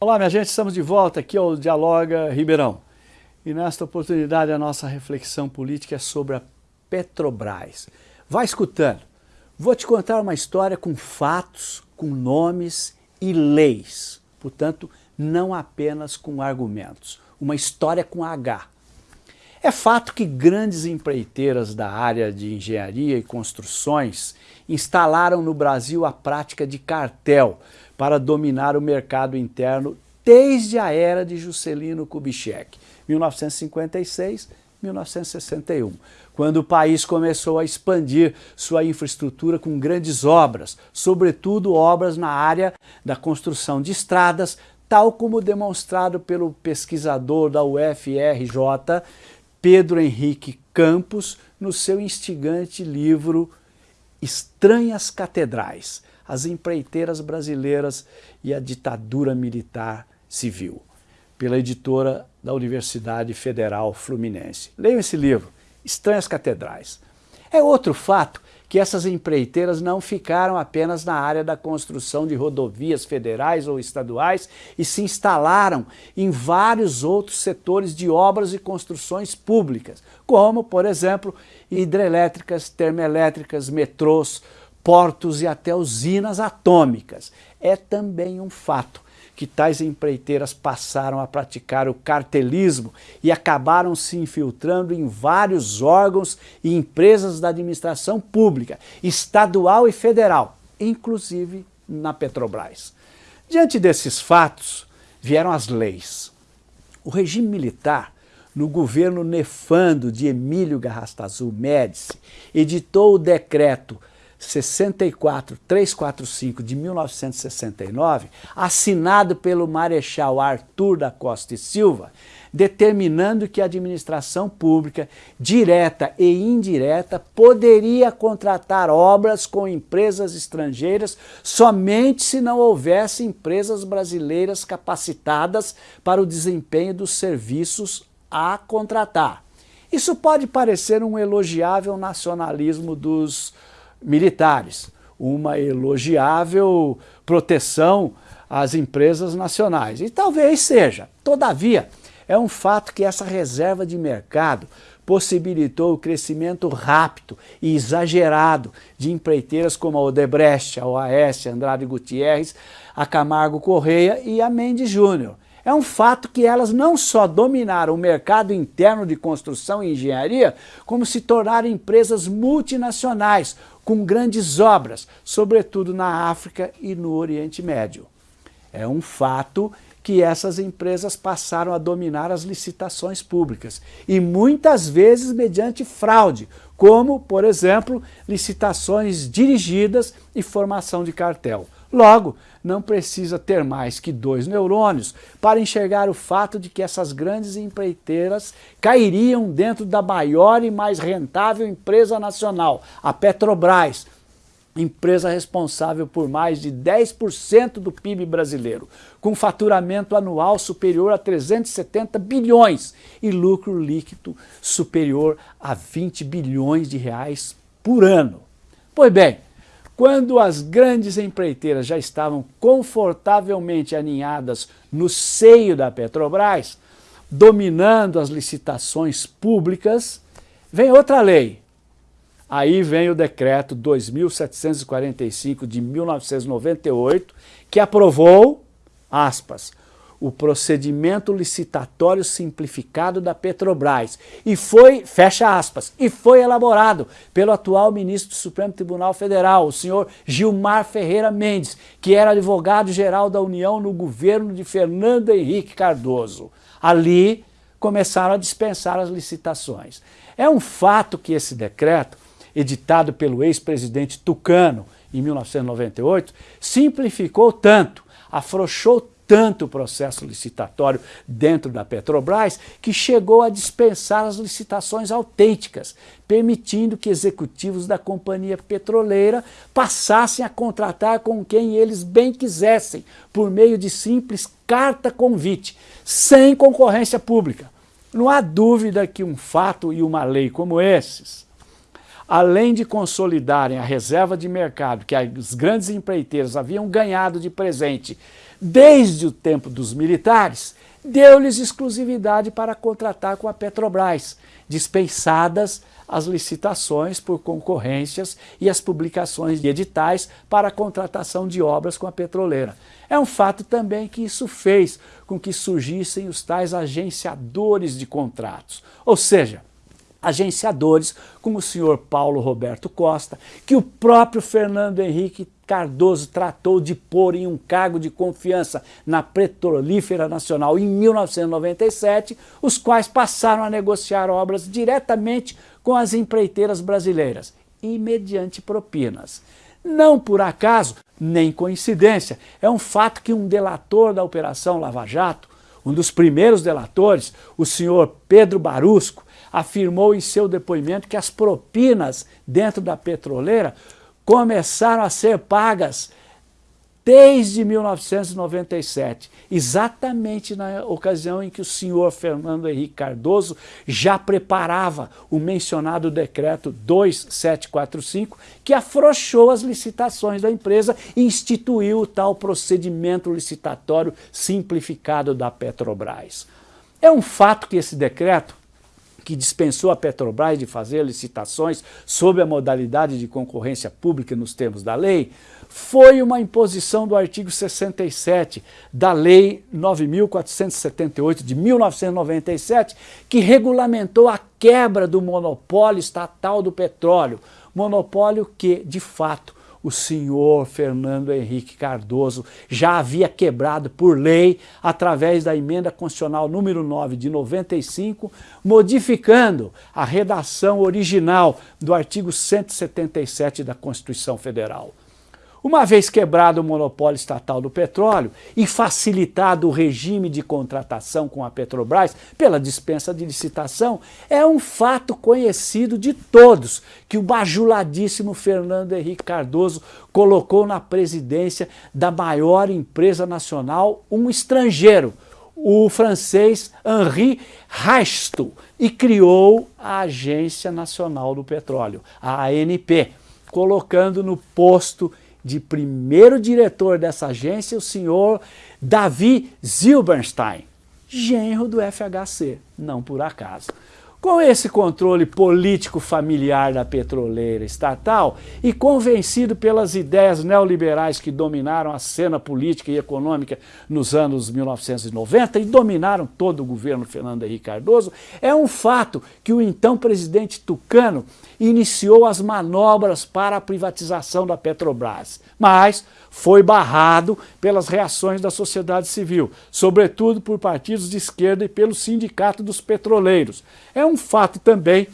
Olá, minha gente, estamos de volta aqui ao Dialoga Ribeirão. E nesta oportunidade a nossa reflexão política é sobre a Petrobras. Vai escutando. Vou te contar uma história com fatos, com nomes e leis. Portanto, não apenas com argumentos. Uma história com H. É fato que grandes empreiteiras da área de engenharia e construções instalaram no Brasil a prática de cartel para dominar o mercado interno desde a era de Juscelino Kubitschek, 1956, 1961, quando o país começou a expandir sua infraestrutura com grandes obras, sobretudo obras na área da construção de estradas, tal como demonstrado pelo pesquisador da UFRJ, Pedro Henrique Campos, no seu instigante livro Estranhas Catedrais, as empreiteiras brasileiras e a ditadura militar civil, pela editora da Universidade Federal Fluminense. Leiam esse livro, Estranhas Catedrais. É outro fato que essas empreiteiras não ficaram apenas na área da construção de rodovias federais ou estaduais e se instalaram em vários outros setores de obras e construções públicas, como, por exemplo, hidrelétricas, termoelétricas, metrôs, portos e até usinas atômicas. É também um fato que tais empreiteiras passaram a praticar o cartelismo e acabaram se infiltrando em vários órgãos e empresas da administração pública, estadual e federal, inclusive na Petrobras. Diante desses fatos, vieram as leis. O regime militar, no governo nefando de Emílio Garrastazu Médici, editou o decreto 64345 de 1969, assinado pelo Marechal Arthur da Costa e Silva, determinando que a administração pública, direta e indireta, poderia contratar obras com empresas estrangeiras somente se não houvesse empresas brasileiras capacitadas para o desempenho dos serviços a contratar. Isso pode parecer um elogiável nacionalismo dos militares, uma elogiável proteção às empresas nacionais. E talvez seja. Todavia, é um fato que essa reserva de mercado possibilitou o crescimento rápido e exagerado de empreiteiras como a Odebrecht, a OAS, a Andrade Gutierrez, a Camargo Correia e a Mendes Júnior. É um fato que elas não só dominaram o mercado interno de construção e engenharia, como se tornaram empresas multinacionais, com grandes obras, sobretudo na África e no Oriente Médio. É um fato que essas empresas passaram a dominar as licitações públicas, e muitas vezes mediante fraude, como, por exemplo, licitações dirigidas e formação de cartel. Logo, não precisa ter mais que dois neurônios para enxergar o fato de que essas grandes empreiteiras cairiam dentro da maior e mais rentável empresa nacional, a Petrobras, empresa responsável por mais de 10% do PIB brasileiro, com faturamento anual superior a 370 bilhões e lucro líquido superior a 20 bilhões de reais por ano. Pois bem, quando as grandes empreiteiras já estavam confortavelmente aninhadas no seio da Petrobras, dominando as licitações públicas, vem outra lei. Aí vem o decreto 2745 de 1998, que aprovou, aspas, o procedimento licitatório simplificado da Petrobras e foi, fecha aspas, e foi elaborado pelo atual ministro do Supremo Tribunal Federal, o senhor Gilmar Ferreira Mendes, que era advogado-geral da União no governo de Fernando Henrique Cardoso. Ali começaram a dispensar as licitações. É um fato que esse decreto, editado pelo ex-presidente Tucano em 1998, simplificou tanto, afrouxou tanto processo licitatório dentro da Petrobras que chegou a dispensar as licitações autênticas, permitindo que executivos da companhia petroleira passassem a contratar com quem eles bem quisessem, por meio de simples carta convite, sem concorrência pública. Não há dúvida que um fato e uma lei como esses além de consolidarem a reserva de mercado que as grandes empreiteiras haviam ganhado de presente desde o tempo dos militares, deu-lhes exclusividade para contratar com a Petrobras, dispensadas as licitações por concorrências e as publicações de editais para a contratação de obras com a petroleira. É um fato também que isso fez com que surgissem os tais agenciadores de contratos, ou seja, agenciadores como o senhor Paulo Roberto Costa, que o próprio Fernando Henrique Cardoso tratou de pôr em um cargo de confiança na Petrolífera Nacional em 1997, os quais passaram a negociar obras diretamente com as empreiteiras brasileiras e mediante propinas. Não por acaso, nem coincidência, é um fato que um delator da Operação Lava Jato, um dos primeiros delatores, o senhor Pedro Barusco, afirmou em seu depoimento que as propinas dentro da petroleira começaram a ser pagas desde 1997, exatamente na ocasião em que o senhor Fernando Henrique Cardoso já preparava o mencionado decreto 2745, que afrouxou as licitações da empresa e instituiu o tal procedimento licitatório simplificado da Petrobras. É um fato que esse decreto que dispensou a Petrobras de fazer licitações sob a modalidade de concorrência pública nos termos da lei, foi uma imposição do artigo 67 da Lei 9.478 de 1997, que regulamentou a quebra do monopólio estatal do petróleo, monopólio que, de fato, o senhor Fernando Henrique Cardoso já havia quebrado por lei através da emenda constitucional número 9 de 95, modificando a redação original do artigo 177 da Constituição Federal. Uma vez quebrado o monopólio estatal do petróleo e facilitado o regime de contratação com a Petrobras pela dispensa de licitação, é um fato conhecido de todos que o bajuladíssimo Fernando Henrique Cardoso colocou na presidência da maior empresa nacional um estrangeiro, o francês Henri Reichstl, e criou a Agência Nacional do Petróleo, a ANP, colocando no posto de primeiro diretor dessa agência, o senhor Davi Zilberstein, genro do FHC, não por acaso. Com esse controle político familiar da petroleira estatal e convencido pelas ideias neoliberais que dominaram a cena política e econômica nos anos 1990 e dominaram todo o governo Fernando Henrique Cardoso, é um fato que o então presidente Tucano iniciou as manobras para a privatização da Petrobras, mas foi barrado pelas reações da sociedade civil, sobretudo por partidos de esquerda e pelo Sindicato dos Petroleiros. É um fato também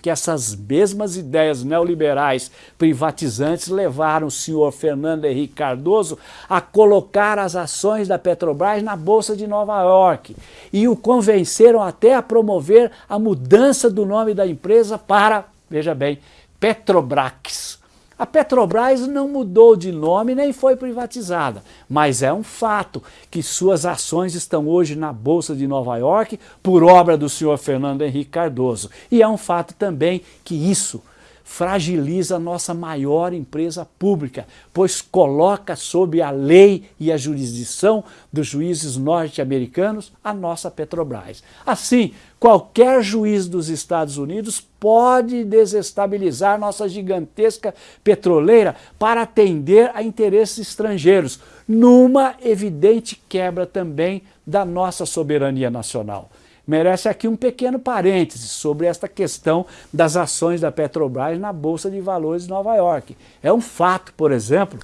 que essas mesmas ideias neoliberais privatizantes levaram o senhor Fernando Henrique Cardoso a colocar as ações da Petrobras na Bolsa de Nova York e o convenceram até a promover a mudança do nome da empresa para, veja bem, Petrobrax. A Petrobras não mudou de nome nem foi privatizada, mas é um fato que suas ações estão hoje na Bolsa de Nova York por obra do senhor Fernando Henrique Cardoso. E é um fato também que isso fragiliza a nossa maior empresa pública, pois coloca sob a lei e a jurisdição dos juízes norte-americanos a nossa Petrobras. Assim, qualquer juiz dos Estados Unidos pode desestabilizar nossa gigantesca petroleira para atender a interesses estrangeiros, numa evidente quebra também da nossa soberania nacional merece aqui um pequeno parêntese sobre esta questão das ações da Petrobras na Bolsa de Valores de Nova York. É um fato, por exemplo,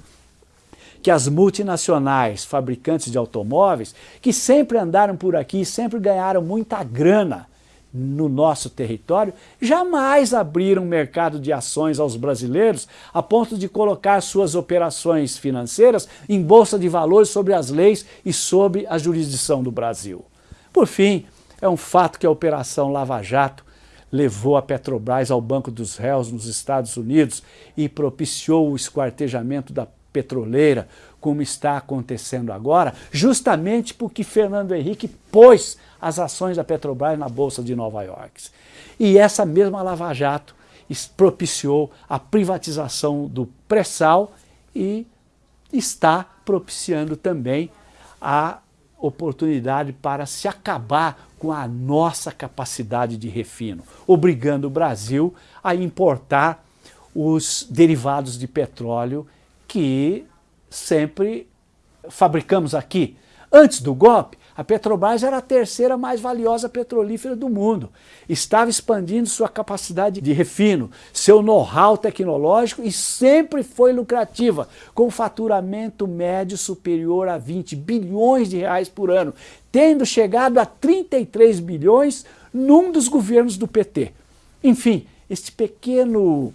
que as multinacionais fabricantes de automóveis, que sempre andaram por aqui, sempre ganharam muita grana no nosso território, jamais abriram mercado de ações aos brasileiros a ponto de colocar suas operações financeiras em bolsa de valores sobre as leis e sob a jurisdição do Brasil. Por fim, é um fato que a Operação Lava Jato levou a Petrobras ao Banco dos Réus nos Estados Unidos e propiciou o esquartejamento da petroleira, como está acontecendo agora, justamente porque Fernando Henrique pôs as ações da Petrobras na Bolsa de Nova York. E essa mesma Lava Jato propiciou a privatização do pré-sal e está propiciando também a oportunidade para se acabar com a nossa capacidade de refino, obrigando o Brasil a importar os derivados de petróleo que sempre fabricamos aqui. Antes do golpe, a Petrobras era a terceira mais valiosa petrolífera do mundo. Estava expandindo sua capacidade de refino, seu know-how tecnológico e sempre foi lucrativa, com faturamento médio superior a 20 bilhões de reais por ano, tendo chegado a 33 bilhões num dos governos do PT. Enfim, este pequeno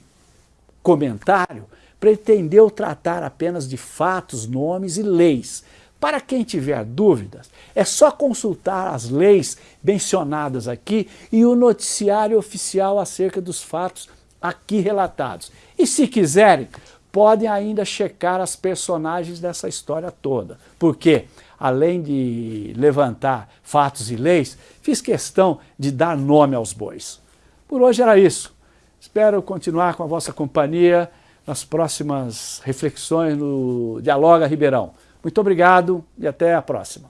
comentário pretendeu tratar apenas de fatos, nomes e leis, para quem tiver dúvidas, é só consultar as leis mencionadas aqui e o noticiário oficial acerca dos fatos aqui relatados. E se quiserem, podem ainda checar as personagens dessa história toda, porque, além de levantar fatos e leis, fiz questão de dar nome aos bois. Por hoje era isso. Espero continuar com a vossa companhia nas próximas reflexões no Dialoga Ribeirão. Muito obrigado e até a próxima.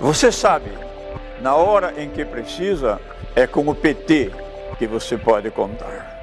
Você sabe, na hora em que precisa, é com o PT que você pode contar.